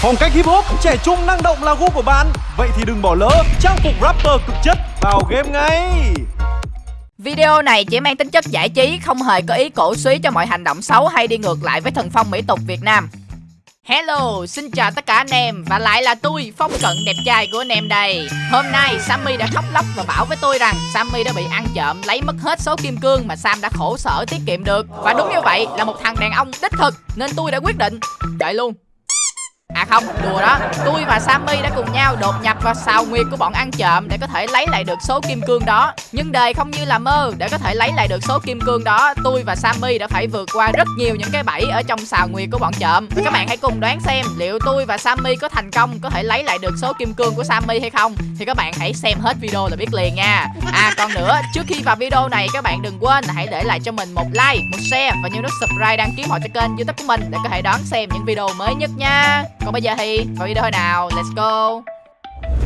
Phong cách hip hop, trẻ trung năng động là gu của bạn. Vậy thì đừng bỏ lỡ trang phục rapper cực chất vào game ngay. Video này chỉ mang tính chất giải trí, không hề có ý cổ suý cho mọi hành động xấu hay đi ngược lại với thần phong mỹ tục Việt Nam. Hello, xin chào tất cả anh em và lại là tôi, Phong Cận đẹp trai của anh em đây. Hôm nay Sammy đã khóc lóc và bảo với tôi rằng Sammy đã bị ăn trộm lấy mất hết số kim cương mà Sam đã khổ sở tiết kiệm được. Và đúng như vậy là một thằng đàn ông đích thực nên tôi đã quyết định đợi luôn. À không, đùa đó. Tôi và Sammy đã cùng nhau đột nhập vào sào nguyệt của bọn ăn trộm Để có thể lấy lại được số kim cương đó. Nhưng đời không như là mơ Để có thể lấy lại được số kim cương đó Tôi và Sammy đã phải vượt qua rất nhiều những cái bẫy Ở trong sào nguyệt của bọn trộm. Và các bạn hãy cùng đoán xem Liệu tôi và Sammy có thành công Có thể lấy lại được số kim cương của Sammy hay không. Thì các bạn hãy xem hết video là biết liền nha. À còn nữa Trước khi vào video này các bạn đừng quên là Hãy để lại cho mình một like, một share Và nhớ nút subscribe đăng ký họ cho kênh youtube của mình Để có thể đón xem những video mới nhất nha còn bây giờ thì vào video thôi nào? Let's go.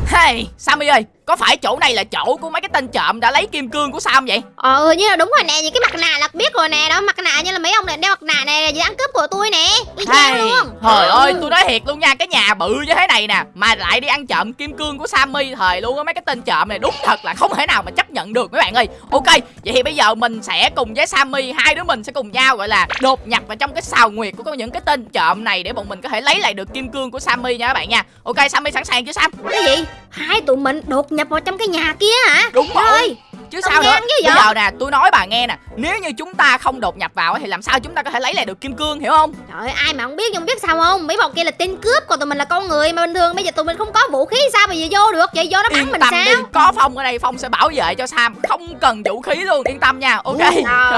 Hey Sammy ơi có phải chỗ này là chỗ của mấy cái tên trộm đã lấy kim cương của Sam vậy? Ờ như là đúng rồi nè, những cái mặt nạ là biết rồi nè, đó mặt nạ như là mấy ông này đeo mặt nạ này là dự ăn cướp của tôi nè. Y chang luôn. Trời ơi, tôi nói thiệt luôn nha, cái nhà bự như thế này nè mà lại đi ăn trộm kim cương của Sammy thời luôn á mấy cái tên trộm này đúng thật là không thể nào mà chấp nhận được mấy bạn ơi. Ok, vậy thì bây giờ mình sẽ cùng với Sammy hai đứa mình sẽ cùng nhau gọi là đột nhập vào trong cái sào nguyệt của những cái tên trộm này để bọn mình có thể lấy lại được kim cương của Sammy nha các bạn nha. Ok, Sammy sẵn sàng chưa Sam? Cái gì? Hai tụi mình đột nhập vào trong cái nhà kia hả? Đúng rồi chứ sao nữa bây giờ. nè tôi nói bà nghe nè nếu như chúng ta không đột nhập vào thì làm sao chúng ta có thể lấy lại được kim cương hiểu không? Trời ơi ai mà không biết nhưng biết sao không? Mấy bọn kia là tên cướp còn tụi mình là con người mà bình thường. Bây giờ tụi mình không có vũ khí sao mà giờ vô được? Vậy vô nó bắn yên mình tâm sao? đi có phong ở đây phong sẽ bảo vệ cho sam. Không cần vũ khí luôn yên tâm nha ok? Ủa,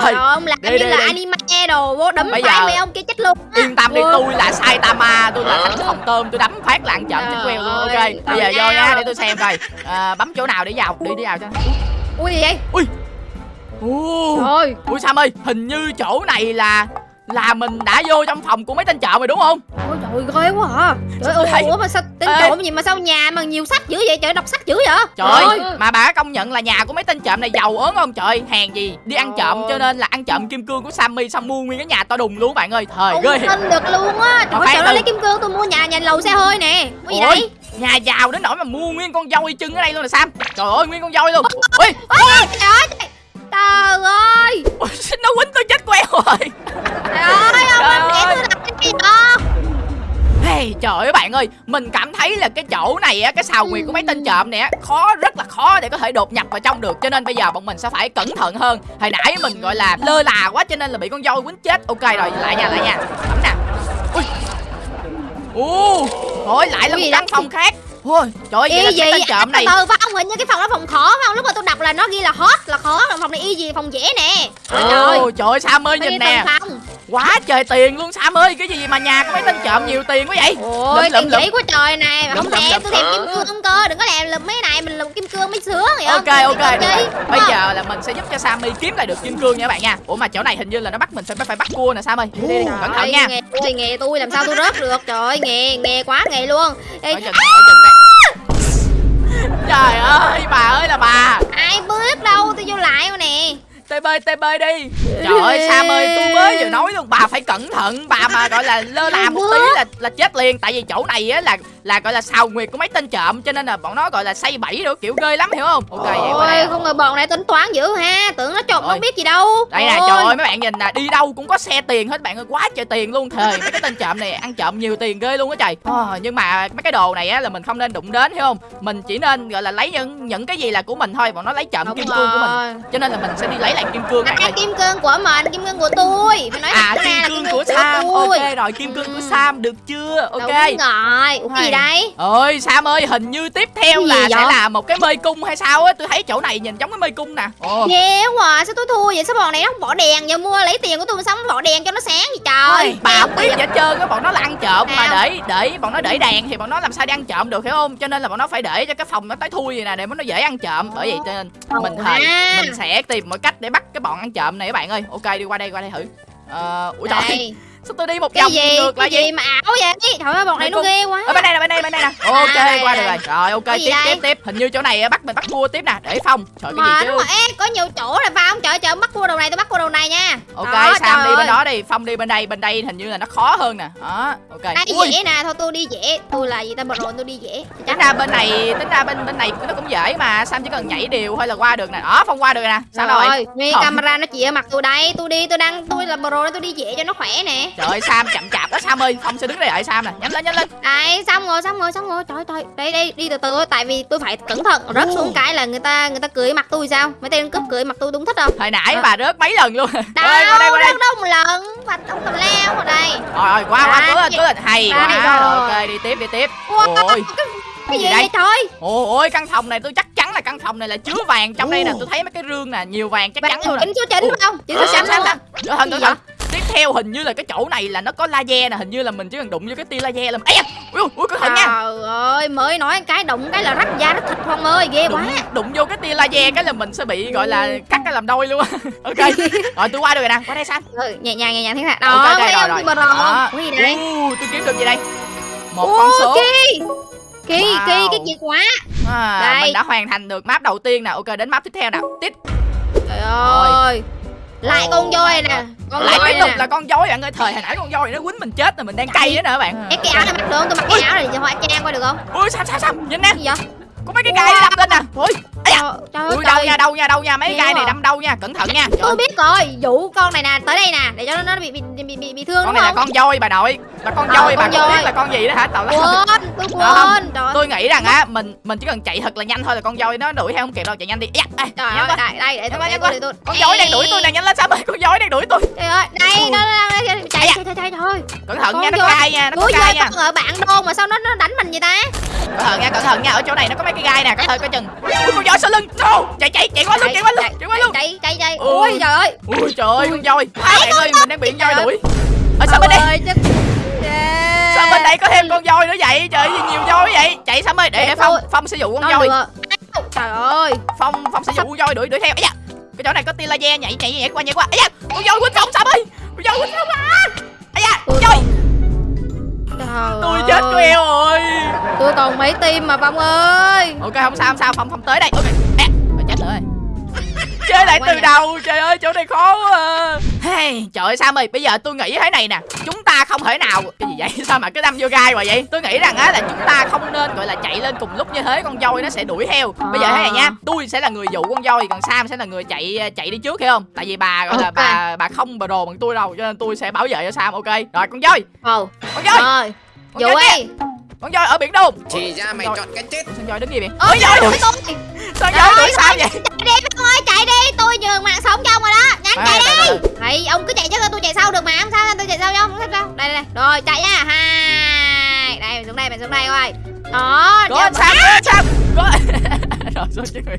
trời ông làm đi, như đi, là đi. anime đồ vô đấm bây phải giờ... mấy ông kia chết luôn yên tâm đi tôi là saitama tôi là thánh phòng tôm tôi đấm phát lạng trận chết queo luôn ok? bây giờ vô nha để tôi xem coi. À, bấm chỗ nào để vào đi đi vào cho ui gì vậy? Ui. Ồ, Trời Ui Sam ơi Hình như chỗ này là là mình đã vô trong phòng của mấy tên trộm rồi đúng không? Ôi trời ghê quá à. Trời ơi ủa mà sao tên Ê. trộm gì mà sao nhà mà nhiều sách dữ vậy? Trời đọc sách dữ vậy? Trời ơi mà bà công nhận là nhà của mấy tên trộm này giàu ớn không? Trời hàng gì đi ăn trộm cho nên là ăn trộm kim cương của sammy xong mua nguyên cái nhà to đùng luôn bạn ơi. Thời ghê. tin được luôn á. Trời ơi lấy kim cương tôi mua nhà nhà lầu xe hơi nè. Có gì đây nhà giàu đến nỗi mà mua nguyên con dâu chân ở đây luôn là sam. Trời ơi nguyên con dâu luôn. Ui trời ơi trời. Ơi. Nó quýnh tôi chết queo rồi. Trời ơi ông làm tôi làm cái gì đó Hey, trời ơi bạn ơi. Mình cảm thấy là cái chỗ này á Cái xào nguyệt của mấy tên trộm này á Khó rất là khó để có thể đột nhập vào trong được. Cho nên bây giờ bọn mình sẽ phải cẩn thận hơn. Hồi nãy mình gọi là lơ là quá Cho nên là bị con dâu quýnh chết. Ok rồi lại nha lại nha. Ấm nè. Ui. Ồ Thôi lại là một căn phòng khác. Ôi, trời ơi, vậy là trộm này. Từ ông hình như cái phòng đó phòng khó phải không? Lúc mà tôi đọc là nó ghi là hot là khó, phòng này y gì? Phòng dễ nè. Trời ơi, trời ơi Sam ơi nhìn nè. Quá trời tiền luôn Sam ơi, cái gì mà nhà có mấy tên trộm nhiều tiền quá vậy? Ôi, tiền dễ quá trời này, không thèm, tôi thèm kim cương không cơ, đừng có làm lụm mấy này, mình lụm kim cương mới sướng vậy Ok ok, bây giờ là mình sẽ giúp cho Sammy kiếm lại được kim cương nha các bạn nha. Ủa mà chỗ này hình như là nó bắt mình phải phải bắt cua nè Sam ơi. Đi đi, cẩn thận nha. Nghề nghề tôi làm sao tôi rớt được. Trời ơi, nghề nghề quá nghề luôn. Ở chừng, Trời ơi bà ơi là bà Ai biết đâu tôi vô lại rồi nè TB TB đi. Trời ơi Sam ơi tôi mới vừa nói luôn Bà phải cẩn thận Bà mà gọi là lơ là một tí là là chết liền. Tại vì chỗ này á là là gọi là sào nguyệt của mấy tên trộm Cho nên là bọn nó gọi là xây bẫy rồi kiểu ghê lắm hiểu không? Ok vậy Ôi không ngờ bọn này tính toán dữ ha Tưởng nó trộm nó biết gì đâu. Đây nè trời ơi. mấy bạn nhìn nè Đi đâu cũng có xe tiền hết bạn ơi Quá trời tiền luôn Thời mấy cái tên trộm này ăn trộm nhiều tiền ghê luôn á trời. Oh, Nhưng mà mấy cái đồ này á là mình không nên đụng đến hiểu không? Mình chỉ nên gọi là lấy những những cái gì là của mình thôi Bọn nó lấy trộm kim cương của mình. Cho nên là mình sẽ đi lấy lại kim cương này kim cương của mình kim cương của tôi. Phải nói à kim cương, kim cương của, của Sam. ok rồi kim cương của Sam được chưa? Ok. Đúng rồi. Ủa, gì đây? Ơi Sam ơi hình như tiếp theo là sẽ là một cái mê cung hay sao á? Tôi thấy chỗ này nhìn giống cái mê cung nè. Ghê quá sao tôi thua vậy? Sao bọn này nó không bỏ đèn giờ mua lấy tiền của tôi xong bỏ đèn cho nó sáng gì trời? Bà không biết vậy trơn cái bọn nó là ăn trộm mà để để bọn nó để đèn thì bọn nó làm sao đi ăn trộm được hiểu không? Cho nên là bọn nó phải để cho cái phòng nó tới thui vậy nè để nó dễ ăn trộm. Bởi vậy cho nên mình thời mình sẽ tìm mọi cách để bắt cái bọn ăn trộm này các bạn ơi. Ok, đi qua đây qua đây thử. Ờ ủa trời sao tôi đi một vòng gì? ngược lại gì? gì mà ảo vậy? Trời ơi bọn này nó ghê quá. Ở bên đây nè bên đây bên đây nè. Ok đây, qua được rồi. Rồi ok tiếp đây? tiếp. Tiếp hình như chỗ này á, bắt mình bắt cua tiếp nè để phong trời cái mà gì chứ? rồi Ê, có nhiều chỗ rồi không? Trời trời bắt cua đầu này tôi bắt cua đầu này nha. Ok Đó, sam đi bên ơi. đó đi. Phong đi bên đây bên đây hình như là nó khó hơn nè. Đó ok. Đây Ui, dễ nè? Thôi tôi đi dễ. Tôi là gì ta? Bờ rồi tôi đi dễ. Tính ra bên này tính ra bên bên này nó cũng dễ mà. Sam chỉ cần nhảy đều thôi là qua được nè. Đó phong qua được nè. Sao rồi? camera nó chỉ ở mặt tôi đây. Tôi đi tôi đang tôi là pro tôi đi dễ cho nó khỏe nè trời ơi sam chậm chạp đó sam ơi phong sẽ đứng đây đợi sam nè. Nhanh lên nhanh lên. Đây xong rồi xong rồi xong rồi trời trời. Đây đây đi từ từ thôi tại vì tôi phải cẩn thận rớt xuống cái là người ta người ta cười mặt tôi sao? Mấy tên cướp cười mặt tôi đúng thích không? Hồi nãy Ờ. bà rớt mấy lần luôn. Đâu Ơi, qua đây qua đây. rớt đâu một lần. Và ông cầm leo vào đây. Rồi rồi qua Đấy. cứ lên cứ lên hay quá rồi. ok đi tiếp đi tiếp. Ôi. cái, gì gì đây? vậy trời? Ôi căn phòng này tôi chắc chắn là căn phòng này là chứa vàng trong đây nè. Tôi thấy mấy cái rương nè nhiều vàng chắc Bạn chắn luôn nè. chỉnh số phải không? Số Ờ, sam luôn sam. Sam cẩn thận cẩn thận tiếp theo hình như là cái chỗ này là nó có laser nè hình như là mình chỉ cần đụng vô cái tia laser là ấy ui ui cẩn thận nha Trời ơi, mới nói cái đụng cái là rách da rách thịt Phong ơi, ghê quá. đụng, đụng vô cái tia laser cái là mình sẽ bị gọi là cắt cái làm đôi luôn ok rồi tôi qua được rồi nè qua đây sam Ừ, nhẹ nhàng nhẹ nhàng thế nào. Đó, đây thấy rồi, không? rồi. Bờ Đó. không? Ui đây. Tôi kiếm được gì đây một con số Kỳ. Kỳ, Wow. kỳ, cái gì quá. à, Đây. mình đã hoàn thành được map đầu tiên nè ok đến map tiếp theo nào tiếp Trời ơi. Lại con voi nè. Con lại tiếp tục là con voi bạn ơi thời hồi nãy con voi nó quýnh mình chết rồi mình đang cay đó nè các bạn cái áo này mặc được? Tôi mặc cái áo này cho họa trang qua được không? ui sao sao sao nhìn nè gì vậy? Có mấy cái gai Wow. đâm lên nè. ơi, ui đâu nha đâu nha đâu nha. Mấy cái gai này à? đâm đâu nha cẩn thận nha. Tôi biết rồi, dụ con này nè, tới đây nè, để cho nó bị bị bị bị, bị thương con này là con voi bà nội. Bà con Ờ, voi bà con không biết là con gì đó hả? Tào lao Quên, tôi không? quên. Tôi nghĩ rằng á mình mình chỉ cần chạy thật là nhanh thôi là con voi nó đuổi theo không kịp đâu. Chạy nhanh đi. Trời nhanh ơi, đây, đây, để tôi, con voi đang đuổi tôi nè nhanh lên sao ơi con voi đang đuổi tôi? Trời ơi, đây, nó thôi. cẩn thận Con nha nó voi. cay nha nó có cay voi nha. ở bạn đôn mà sao nó nó đánh mình vậy ta? cẩn thận nha cẩn thận nha ở chỗ này nó có mấy cái gai nè cẩn thận coi chừng. Ui con voi sau lưng. No. Chạy chạy chạy qua luôn chạy qua luôn chạy qua luôn chạy chạy chạy Ui. ui trời ơi. Ui trời ơi con voi. À, bạn ơi mình đang bị voi ơi. đuổi. Ở sao bên đây. Ơi sao bên đây có thêm con voi nữa vậy? Trời ơi gì nhiều voi vậy. Chạy sao ơi để phong phong sẽ dụ con voi. trời ơi. Phong phong sẽ dụ con voi đuổi đuổi theo. Ấy da. Cái chỗ này có tia laser nhảy nhảy nhảy qua nhảy qua. Ấy da con voi quýnh phong sao ơi. Con voi quýnh phong à ấy da Tôi trời. tôi ơi. chết queo rồi. Tôi còn mấy tim mà phong ơi. Ok không sao không sao phong phong tới đây. Ok. À, lại từ đầu trời ơi chỗ này khó quá à. hey, trời ơi sam ơi bây giờ tôi nghĩ thế này nè. Chúng ta không thể nào cái gì vậy? Sao mà cứ đâm vô gai hoài vậy? Tôi nghĩ rằng á là chúng ta không nên gọi là chạy lên cùng lúc như thế con voi nó sẽ đuổi theo. Bây giờ thế này nha tôi sẽ là người dụ con voi còn sam sẽ là người chạy chạy đi trước hiểu không? Tại vì bà gọi là Ok. bà bà không bà đồ bằng tôi đâu cho nên tôi sẽ bảo vệ cho sam ok? Rồi con voi. Ồ. Con voi. Dụ đi con voi ở biển đông Thì ra mày chọn cái chết. Sao voi đứng gì vậy? Ôi voi đuổi tôi. sao Trời voi đuổi sao vậy? Chạy đi phong ơi chạy đi. Tôi nhường mạng sống cho ông rồi đó. Nhanh chạy đi. Đấy, ông cứ chạy trước tôi chạy sau được mà. Không sao tôi chạy sau nhau không sao đây đây đây. Rồi chạy nha. Hai. Đây mình xuống đây mình xuống đây coi. Đó anh sam có. Rồi xuống chứ người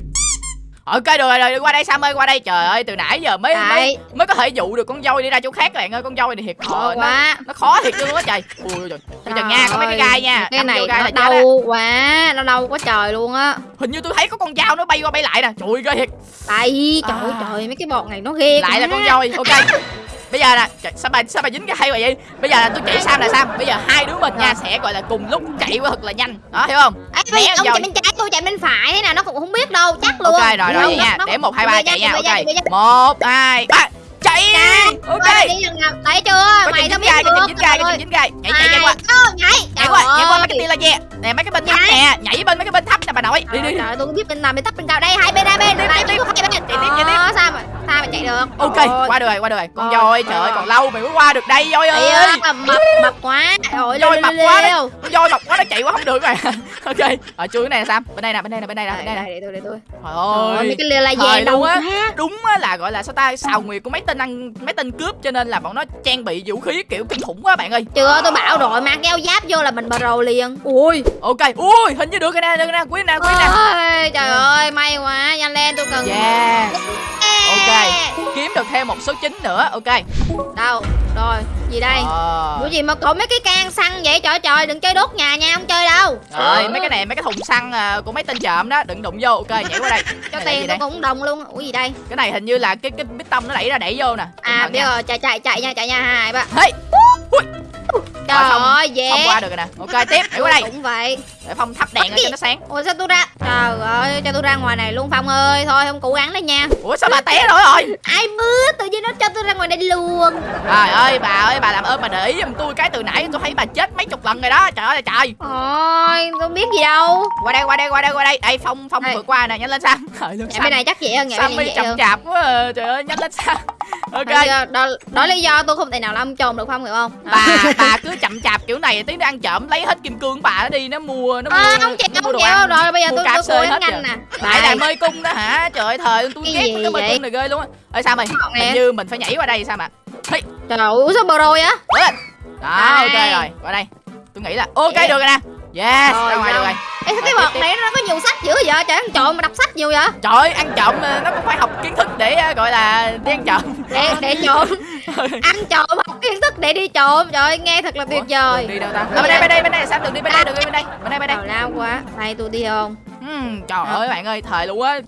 ok được rồi, rồi qua đây sam ơi qua đây. Trời ơi từ nãy giờ mới mới, Đấy. mới có thể dụ được con voi đi ra chỗ khác các bạn ơi con voi này thiệt khó khó nó, quá. nó khó thiệt luôn á trời. Ui trời. Coi chừng nha có mấy cái gai nha. Cái Đâm này gai nó đau quá nó đau quá trời luôn á. Hình như tôi thấy có con dao nó bay qua bay lại nè. Trời ơi ghê thiệt. Tại trời À. trời mấy cái bọt này nó ghê lại là quá. con voi ok bây giờ nè trời, sao bà sao bà dính cái hay vậy? Bây giờ là tôi chỉ sam là sam. Bây giờ hai đứa mình nha sẽ gọi là cùng lúc chạy qua thật là nhanh. Đó hiểu không? Ê, bây, ông chạy bên trái tôi chạy bên phải thế nào nó cũng không biết đâu chắc luôn. ok rồi rồi nha. để một hai ba chạy nha ok. một hai ba chạy! Chạy. ok. Đi thấy chưa? Có mày dính biết gai có dính gai có dính gai. Nhảy chạy ơi. chạy qua. Ờ, nhảy. Nhảy qua nhảy qua mấy cái tia laser nè mấy cái bên thấp Nhảy. nè nhảy bên mấy cái bên thấp nè bà nội. Đi đi đi. Ơi, tôi biết bên nào bên thấp bên cao đây hai bên hai bên. Đây tiếp, tiếp. hai bên. Chạy tiếp, chạy tiếp. Sao mà chạy được. Ok Trời qua được rồi qua được rồi con Rồi, voi trời ơi rồi. còn lâu mày mới qua được đây voi ơi. ơi mập mập quá. Rồi voi mập quá đấy. con voi mập quá nó chạy qua không được rồi. Ok ở chui cái này là sao? Bên đây nè bên đây nè bên đây nè bên đây nè. Để tôi để tôi. Trời Ôi, ơi mấy cái thời dè đâu luôn á. quá. Đúng á là gọi là sao ta xào nguyệt của mấy tên ăn mấy tên cướp cho nên là bọn nó trang bị vũ khí kiểu kinh khủng quá bạn ơi. Chưa tôi bảo rồi mang keo giáp vô là mình bờ rầu liền. Ui ok. Ui hình như được cái nè được cái nè quý nè quý nè. Ôi trời ơi may quá nhanh lên tôi cần yeah. Ok. Kiếm được thêm một số chín nữa. Ok. Đâu? Rồi. Gì đây? Ờ. Ủa gì mà cậu mấy cái can xăng vậy? Trời trời. Đừng chơi đốt nhà nha. Không chơi đâu. Rồi mấy cái này mấy cái thùng xăng à, của mấy tên trộm đó. Đừng đụng vô. Ok nhảy qua đây. Cho tiền đây? tôi cũng đồng luôn. Ủa gì đây? Cái này hình như là cái cái bít tông nó đẩy ra đẩy vô nè. À nha. rồi. Chạy chạy chạy nha chạy nha. Hai ba. Hey. Ui Trời Phong- ơi dễ. Phong qua được rồi nè. Ok tiếp để qua đây. Cũng vậy. Để Phong thắp đèn lên cho nó sáng. Ủa sao tôi ra Trời ơi cho tôi ra ngoài này luôn Phong ơi. Thôi không cố gắng đấy nha. Ủa sao bà té rồi rồi? Ai mưa tự nhiên nó cho tôi ra ngoài đây luôn. Trời ơi bà ơi bà làm ơn bà để ý giùm tôi cái từ nãy tôi thấy bà chết mấy chục lần rồi đó. Trời ơi trời. Ôi tôi biết gì đâu. Qua đây qua đây qua đây qua đây. Đây Phong Phong vượt qua nè nhanh lên Sam. Trời ơi Nhà bên này chắc vậy hơn Nhà bên Sammy này hơn. chạp quá à. Trời ơi nhanh lên Sam. Ok. Đó, đó, đó lý do tôi không thể nào làm trộm được Phong hiểu không? Bà bà cứ chậm chạp kiểu này tí nó ăn trộm lấy hết kim cương của bà nó đi nó mua nó mua À, không chịu đồ chịu rồi bây giờ tôi tôi nhanh rồi. nè. Đại là mê cung đó hả? Trời ơi thời tôi ghét cái mê cung này ghê luôn á. Ơi sao mày? Hình như mình phải nhảy qua đây sao mà? Trời ơi sao bờ rồi á. Đó ok rồi qua đây. Tôi nghĩ là ok được rồi nè. Yes Rồi, ra ngoài được rồi. Ê sao cái tiếp, này nó có nhiều sách dữ vậy? Trời ăn trộm mà đọc sách nhiều vậy? Trời ăn trộm nó cũng phải học kiến thức để ờ, gọi là đi ăn trộm. Để để trộm. Ăn trộm kiến thức để đi. Trộm Trời ơi nghe thật là tuyệt vời. đi đâu ta? À, bên đây bên đây bên đây. Sao đường đi bên đây đường đi bên đây bên đây bên đây. Lao quá. Đây tôi đi không? Ừm, trời ơi bạn ơi thời luôn á.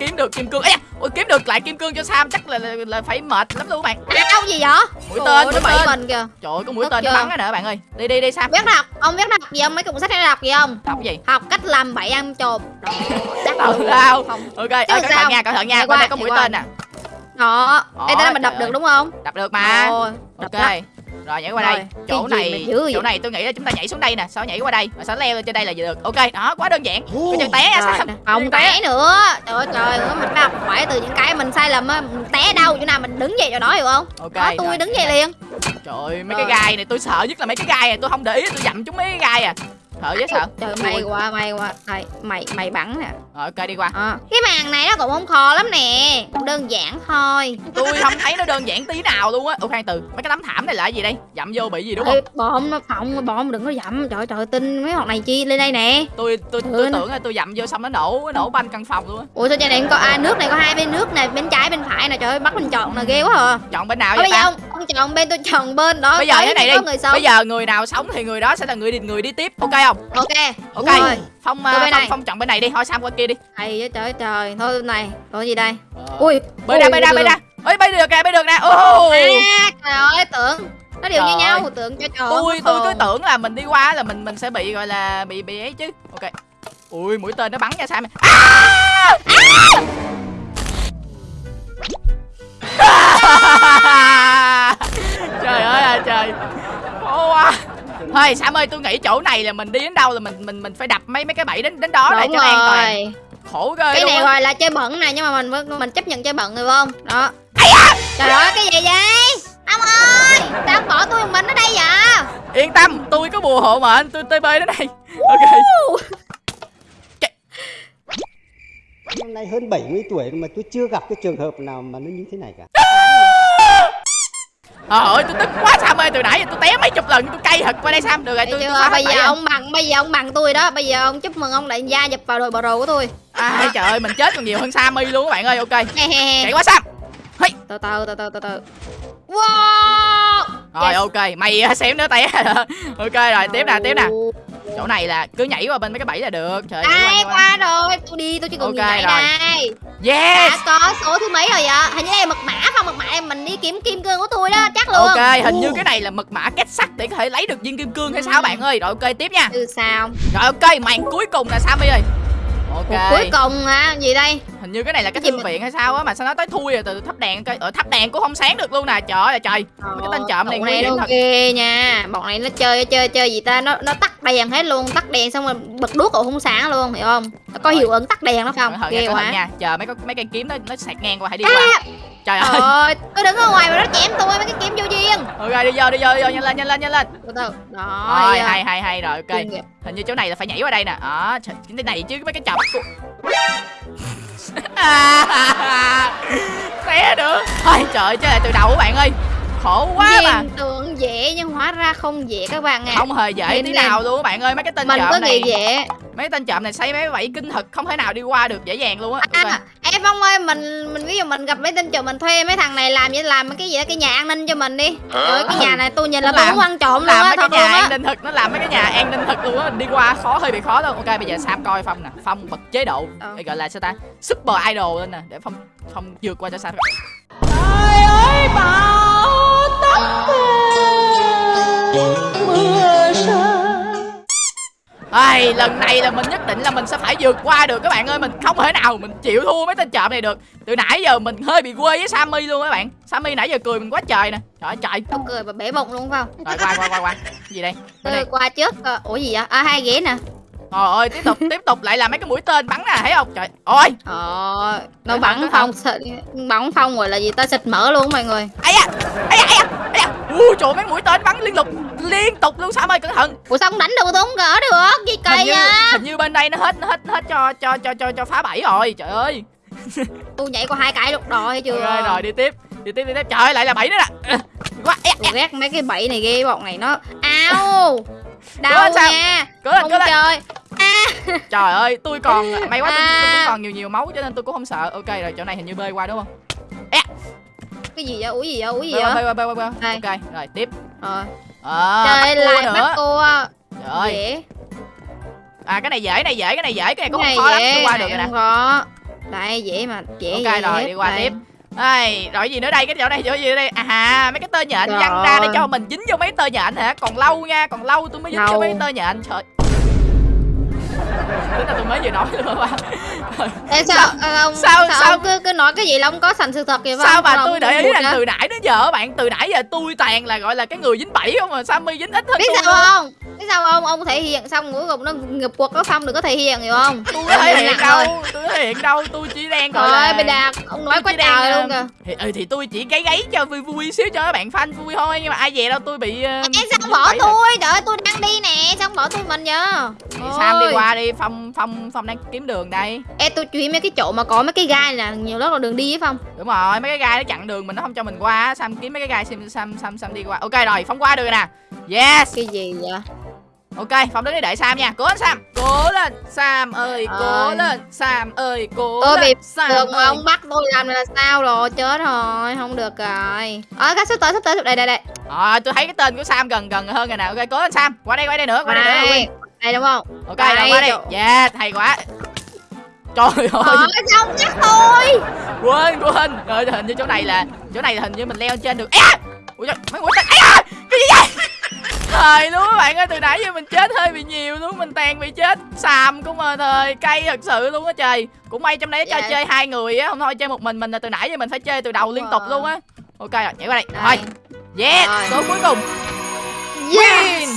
Kiếm được kim cương. Da, ôi, kiếm được lại kim cương cho Sam chắc là, là, là phải mệt lắm luôn các bạn. À, đâu gì vậy? Mũi tên mũi tên mình kìa. Trời ơi có mũi tên chưa? bắn nè bạn ơi. Đi đi đi Sam. Biết đọc Ông biết đọc gì không Mấy cuốn sách hay đọc gì không? Đọc gì? Học cách làm bậy ăn trộm. Chắc Đâu ok ơi Chứ cẩn thận nha cẩn thận nha. Bên đây qua, có mũi qua. tên nè. Đó. Ê tên mình đọc trời được ơi. đúng không? Đập được mà Ok lắm. rồi nhảy qua Rồi, đây chỗ này mà chỗ này tôi nghĩ là chúng ta nhảy xuống đây nè. Sau nhảy qua đây? Và sau leo lên trên đây là được? Ok đó quá đơn giản. Cái chân té Rồi, Sam không? té nữa. Trời ơi trời ơi mình phải học hỏi từ những cái mình sai lầm á mình té đâu chỗ nào mình đứng dậy chỗ đó hiểu không? Ok đó tôi rồi. đứng dậy liền. Trời ơi mấy Rồi. cái gai này tôi sợ nhất là mấy cái gai này tôi không để ý tôi dặm chúng mấy cái gai à sợ dễ sợ trời may quá may quá. Đây mày mày bắn nè. Rồi ok đi qua. Đó. cái màn này nó cũng không khó lắm nè. Cũng đơn giản thôi. Tôi không thấy nó đơn giản tí nào luôn á. Ok từ mấy cái tấm thảm này là cái gì đây? Dặm vô bị gì đúng Ê, không? bom nó phỏng bom đừng có dậm. Trời trời tin mấy hoạt này chi lên đây nè. Tôi tôi tôi Ừ. tưởng là tôi dặm vô xong nó nổ nó nổ banh căn phòng luôn á. Ủa sao trên này có à nước này có hai bên nước nè bên trái bên phải nè. Trời ơi bắt mình chọn là ghê quá à. Chọn bên nào vậy giờ ta ông ông chọn bên tôi chọn bên đó bây giờ thế này đi. bây giờ người nào sống thì người đó sẽ là người đi người đi tiếp. Ok không? Ok ok. Rồi. phong uh, phong, phong chọn bên này đi. Thôi sam qua kia đi. Hay trời trời. Thôi bên này. Có gì đây? Ờ. ui bay ra bay ra bay ra ơi bay được nè bay được nè. Ô trời ơi tưởng. Nó đều như nhau tưởng cho trời. Tôi tôi cứ tưởng là mình đi qua là mình mình sẽ bị gọi là bị bị ấy chứ. Ok. Ui mũi tên nó bắn nha sam. À! À! Trời ơi là trời. Khó quá. Thôi sam ơi tôi nghĩ chỗ này là mình đi đến đâu là mình mình mình phải đập mấy mấy cái bẫy đến đến đó đúng cho nó an toàn. rồi. Khổ ghê cái này gọi là chơi bẩn này nhưng mà mình mình chấp nhận chơi bẩn được không? Đó. Trời ơi cái gì vậy? Ông ơi sao ông bỏ tôi một mình ở đây vậy? Yên tâm tôi có bùa hộ mệnh tôi tb đến đây. Ok. Năm nay hơn 70 tuổi mà tôi chưa gặp cái trường hợp nào mà nó như thế này cả. Trời ơi tôi tức quá Sam ơi từ nãy giờ tôi té mấy chục lần tôi cay thật qua đây Sam. Được rồi tôi, tôi bây giờ ông bằng bây giờ ông bằng tôi đó. Bây giờ ông chúc mừng ông lại gia nhập vào đội bờ rồ của tôi. À, trời ơi mình chết còn nhiều hơn Sammy luôn các bạn ơi ok. Chạy qua Sam. Hey. từ từ từ từ từ từ. Wow! Rồi Yes. ok mày xém nữa té. Ok rồi tiếp nè tiếp nè. Chỗ này là cứ nhảy qua bên mấy cái bẫy là được. Trời ơi, Ai qua, rồi? Tôi đi tôi chỉ cần Ok nhìn rồi. đây. Yes! Đã có số thứ mấy rồi vậy? Hình như đây là mật mã không? Mật mã này mình đi kiếm kim cương của tôi đó chắc luôn. Ok hình như cái này là mật mã kết sắt để có thể lấy được viên kim cương hay sao bạn ơi? Rồi ok tiếp nha. Ừ sao? Rồi ok màn cuối cùng là Sammy ơi. Ok. Cuộc cuối cùng à gì đây hình như cái này là cái Cái thư viện hay sao á mà sao nó tới thui rồi từ thắp đèn coi ở thắp đèn cũng không sáng được luôn nè. Trời ơi trời. Mấy cái tên trộm này nguy hiểm nó thật. ghê nha. Bọn này nó chơi chơi chơi gì ta? Nó nó tắt đèn hết luôn. Tắt đèn xong rồi bật đuốc cũng không sáng luôn hiểu không? Nó có hiệu ứng tắt đèn đó không? Ghê quá. nha. Chờ mấy cái mấy cây kiếm nó nó sạc ngang qua hãy đi À! qua. Trời ơi. ơi tôi đứng ở ngoài mà nó chém tôi mấy cái kiếm vô duyên. Ok đi vô đi vô đi vô nhanh lên nhanh lên nhanh lên. Từ từ. Đó rồi à. hay hay hay rồi ok. Hình như chỗ này là phải nhảy qua đây nè. Đó trời, cái này chứ mấy cái chọc của té được. Thôi trời ơi chơi lại từ đầu các bạn ơi. Khổ quá mà. Nhìn tưởng dễ nhưng hóa ra không dễ các bạn ạ. Không hề dễ Lên tí lên. nào luôn các bạn ơi. Mấy cái tên mình trộm có này nghĩ dễ. mấy tên trộm này xây mấy vảy kinh thật không thể nào đi qua được dễ dàng luôn á. Ok. à, phong ơi mình mình ví dụ mình gặp mấy tên trộm mình thuê mấy thằng này làm vậy làm cái gì đó, cái nhà an ninh cho mình đi. Trời ơi, cái nhà này tôi nhìn là tôi muốn ăn trộm luôn làm á mấy cái thật nhà luôn an á ninh thật nó làm mấy cái nhà an ninh thật luôn á. Đi qua khó hơi bị khó luôn. Ok bây giờ sam coi phong nè. Phong bật chế độ. Để gọi là sao ta? Super idol lên nè. Để phong phong vượt qua cho sam. Trời ơi bão Ai, lần này là mình nhất định là mình sẽ phải vượt qua được các bạn ơi. Mình không thể nào mình chịu thua mấy tên trộm này được. Từ nãy giờ mình hơi bị quê với Sammy luôn các bạn. Sammy nãy giờ cười mình quá trời nè. Trời trời. Tao cười mà bể bụng luôn phải không? Rồi qua qua qua qua. Gì đây? Tôi qua trước ờ, ủa gì vậy? À hai ghế nè Trời ơi tiếp tục tiếp tục lại là mấy cái mũi tên bắn nè thấy không? Trời ơi ờ nó bắn phong bắn phong rồi là gì ta? Xịt mỡ luôn mọi người. Ai da ai da ai da ai da. Ui trời mấy mũi tên bắn liên tục liên tục luôn Sam ơi cẩn thận. Ủa sao không đánh được tôi không gỡ được? Gì kỳ à hình như bên đây nó hết nó hết hết cho cho cho cho cho phá bẫy rồi trời ơi. Tôi nhảy qua hai cái lúc rồi hay chưa? Rồi rồi đi tiếp đi tiếp đi tiếp. Trời ơi lại là bẫy nữa nè. Quá ghét mấy cái bẫy này ghê bọn này nó ao Sam. nha. Cố lên không cố lên chơi trời ơi tôi còn may quá tôi, tôi À. còn nhiều nhiều máu cho nên tôi cũng không sợ. Ok rồi chỗ này hình như bơi qua đúng không? Cái gì vậy? Ủa gì vậy? Ủa gì vậy? bơi qua bơi ok rồi tiếp. À, bắt cua lại nữa. bắt cua. Trời. Ơi à cái này dễ này dễ cái này dễ cái này cũng không khó lắm tôi qua cái được này rồi nè. không khó. Đây dễ mà dễ Ok dễ rồi, đi qua tiếp. Đây rồi gì nữa đây? Cái chỗ này chỗ gì nữa đây? À mấy cái tơ nhện Trời văng ra để cho mình dính vô mấy tơ nhện hả? Còn lâu nha còn lâu tôi mới dính vô Lâu. mấy tơ nhện. Trời. Tính là tôi mới vừa nói luôn Ê, sao, sao, ông, sao- sao, sao- ông cứ, cứ nói cái gì là ông có sành sự thật vậy sao mà tôi để ý rằng từ nãy đến giờ bạn từ nãy giờ tôi toàn là gọi là cái người dính bẫy không mà Sammy dính ít hơn biết tôi sao không sao không ông thể hiện xong cuối cùng nó ngập cuộc nó xong đừng có thể hiện hiểu không? Tôi có thể hiện đâu tôi thể hiện đâu tôi chỉ đang gọi Trời là đạt, ông nói tôi quá đang, trời ờ, luôn kìa. thì, ừ, thì tôi chỉ gáy gáy cho vui vui xíu cho các bạn fan vui thôi nhưng mà ai về đâu tôi bị uh, Ê, sao bỏ tôi, trời ơi, tôi đang đi nè, sao bỏ tôi mình vậy? Thì Sam đi qua đi phong phong phong đang kiếm đường đây. Ê, tôi ý mấy cái chỗ mà có mấy cái gai là nhiều lúc là đường đi phải không đúng rồi mấy cái gai nó chặn đường mình nó không cho mình qua. Sam kiếm mấy cái gai Sam Sam Sam, Sam đi qua. Ok rồi phong qua được rồi nè. Yes. Cái gì vậy ok phong đứng đây đợi Sam nha cố lên Sam cố lên Sam ơi cố Ơi. lên Sam ơi cố Tôi lên bị Sam Được mà ông bắt tôi làm là sao rồi, chết rồi, không được rồi Ờ, cái sắp tới, sắp tới, đây, đây, đây Ờ, tôi thấy cái tên của Sam gần gần hơn rồi nè. Ok, cố lên Sam. Qua đây, qua đây nữa, qua đây nữa. Đây, Nguyên. đây đúng không Ok, đây, qua đây. Yeah, hay quá. Trời ơi, Trời ơi, sao ông nhắc tôi quên quên. Rồi hình như chỗ này là chỗ này là hình như mình leo trên được. À! Ui trời, mấy mũi tên. À! Cái gì vậy? Thời luôn các bạn ơi, từ nãy giờ mình chết hơi bị nhiều luôn, mình toàn bị chết Sam cũng mà thời cay thật sự luôn á trời. Cũng may trong đấy cho Dạ. chơi hai người á, không thôi chơi một mình mình là từ nãy giờ mình phải chơi từ đầu liên tục luôn á. Ok rồi, nhảy qua đây. Đây. Thôi. Yes, Rồi. số cuối cùng. Yes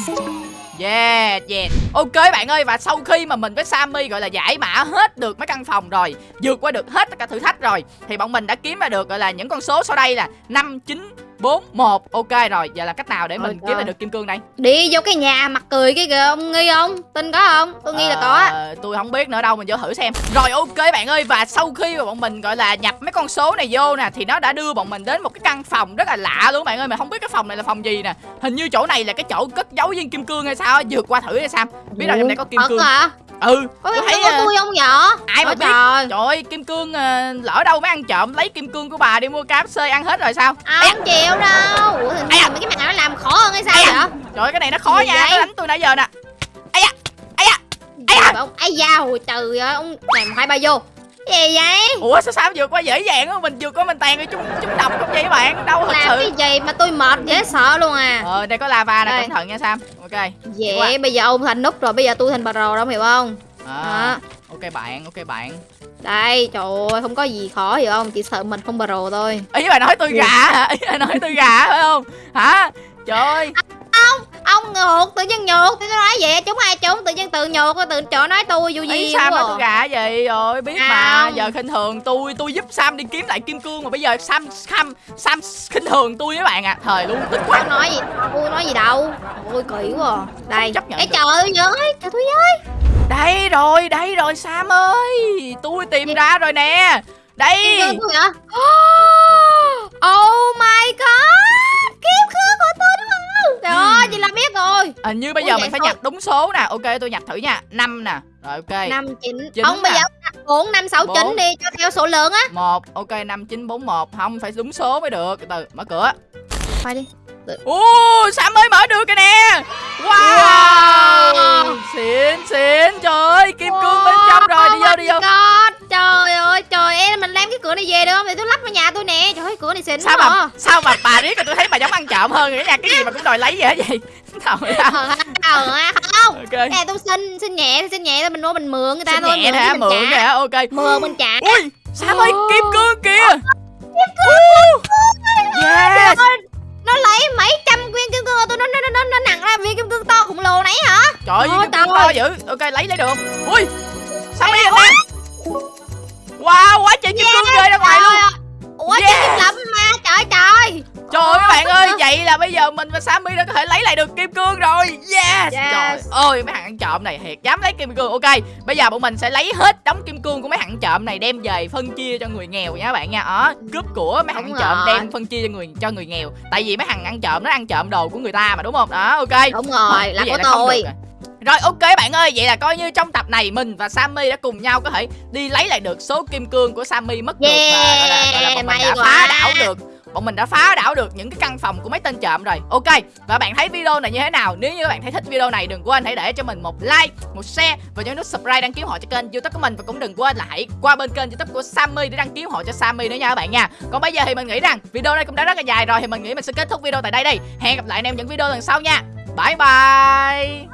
Yeah, yeah. Ok bạn ơi và sau khi mà mình với Sammy gọi là giải mã hết được mấy căn phòng rồi, vượt qua được hết tất cả thử thách rồi thì bọn mình đã kiếm ra được gọi là những con số sau đây là 5 9 4 1. Ok rồi, giờ là cách nào để mình kiếm ra được kim cương đây? Đi vô cái nhà mặt cười cái kìa ông nghi không? Tin có không? Tôi nghi là có á. Ờ, tôi không biết nữa đâu mình vô thử xem. Rồi ok bạn ơi và sau khi mà bọn mình gọi là nhập mấy con số này vô nè thì nó đã đưa bọn mình đến một cái căn phòng rất là lạ luôn bạn ơi mà không biết cái phòng này là phòng gì nè. Hình như chỗ này là cái chỗ cất giấu viên kim cương hay sao á, vượt qua thử hay sao? Biết đâu trong này có kim Thật cương. hả? Ừ, Có kim thấy cương của ờ, tôi không vậy? ai mà biết. trời Trời ơi, kim cương ờ, lỡ đâu mới ăn trộm lấy kim cương của bà đi mua cá xơi ăn hết rồi sao? À, không chịu đâu Ủa da. là mấy cái mặt này nó làm khó hơn hay sao da. vậy? Trời ơi, cái này nó khó Gì nha, vậy? nó đánh tôi nãy giờ nè. Ây da, ây da. Mà ông ai da hồi trời ơi ông này một hai ba vô gì vậy? Ủa sao sao vượt qua dễ dàng á, mình vượt qua mình tàn rồi chúng chúng độc không vậy bạn? Đâu thật Làm sự. cái gì mà tôi mệt dễ sợ luôn à Ờ, đây có lava nè, cẩn thận nha Sam. Ok. Dễ bây giờ ông thành nút rồi bây giờ tôi thành bà rồ đâu hiểu không? À, Đó. ok bạn, ok bạn. Đây trời ơi không có gì khó hiểu không? Chỉ sợ mình không bà rồ thôi Ý bà nói tôi gà hả? Ý bà nói tôi gà phải không? Hả? Trời ơi. Ngược tự nhiên nhược Tôi nói vậy chúng ai chúng tự nhiên tự nhược Tự chỗ nói tôi vô Ý gì Sam nói tôi gà gì rồi biết mà. Giờ khinh thường tôi tôi giúp Sam đi kiếm lại kim cương mà bây giờ Sam Sam Sam khinh thường tôi với bạn à thời luôn tức quá. Tôi nói gì Tôi nói gì đâu. Ôi kỳ quá à. Đây. Chấp nhận Ê trời ơi Trời tôi với đây rồi đây rồi Sam ơi. Tôi tìm ra rồi nè. Đây. Kim cương hả? Oh my god! Kim cương của tôi Trời ơi chị là biết rồi. Hình như bây Ui, giờ vậy mình phải thôi. nhập đúng số nè. Ok tôi nhập thử nha. Năm nè. Rồi ok. Năm chín. Chín Ông bây nè. giờ bốn năm sáu Bốn. chín đi Cho theo số lượng á. Một. Ok năm chín bốn một. Không phải đúng số mới được. Từ từ mở cửa. Phải đi. Ồ, Sam ơi mở được kìa nè. Wow, Wow. Xịn, xịn. Trời ơi, kim cương bên trong rồi. Đi vô, đi vô mình đem cái cửa này về được không? Để tôi lắp vào nhà tôi nè. Trời ơi cửa này xịn Sao mà à. sao mà bà riết rồi tôi thấy bà giống ăn trộm hơn rồi nha. Cái gì mà cũng đòi lấy vậy hả vậy thôi à. ờ ờ ha, không. Ok. Nè tôi xin xin nhẹ thì xin nhẹ thôi mình mua mình mượn người ta Xin thôi nhẹ thì mình mượn hả ok. Mượn mình trả. Ui sam ơi kim cương kìa. Kim cương yes. nó lấy mấy trăm viên kim cương của tôi nó nó nó nó nặng ra viên kim cương to khổng lồ nãy hả? Trời ơi kim cương trời to ơi. dữ. Ok lấy lấy được. Không ui sam ơi nè wow quá trời kim cương rơi ra ngoài luôn. Ủa Yeah. kim lắm mà trời trời. Trời ơi các bạn ơi, vậy là bây giờ mình và Sammy đã có thể lấy lại được kim cương rồi. Yes, Yes. Trời ơi, mấy thằng ăn trộm này thiệt dám lấy kim cương. Ok, bây giờ bọn mình sẽ lấy hết đống kim cương của mấy thằng trộm này Đem về phân chia cho người nghèo nha các bạn nha. Đó, cướp của mấy thằng trộm đem phân chia cho người cho người nghèo. Tại vì mấy thằng ăn trộm nó ăn trộm đồ của người ta mà đúng không? Đó, ok. Đúng rồi là của tôi rồi. Ok bạn ơi, vậy là coi như trong tập này mình và Sammy đã cùng nhau có thể đi lấy lại được số kim cương của Sammy mất được và gọi là, gọi là bọn mình đã quá. phá đảo được. Bọn mình đã phá đảo được những cái căn phòng của mấy tên trộm rồi. Ok và bạn thấy video này như thế nào? Nếu như các bạn thấy thích video này đừng quên hãy để cho mình một like một share và nhấn nút subscribe đăng ký họ cho kênh youtube của mình. Và cũng đừng quên là hãy qua bên kênh youtube của Sammy để đăng ký họ cho Sammy nữa nha các bạn nha. Còn bây giờ thì mình nghĩ rằng video này cũng đã rất là dài rồi thì mình nghĩ mình sẽ kết thúc video tại đây đi hẹn gặp lại anh em những video lần sau nha Bye bye.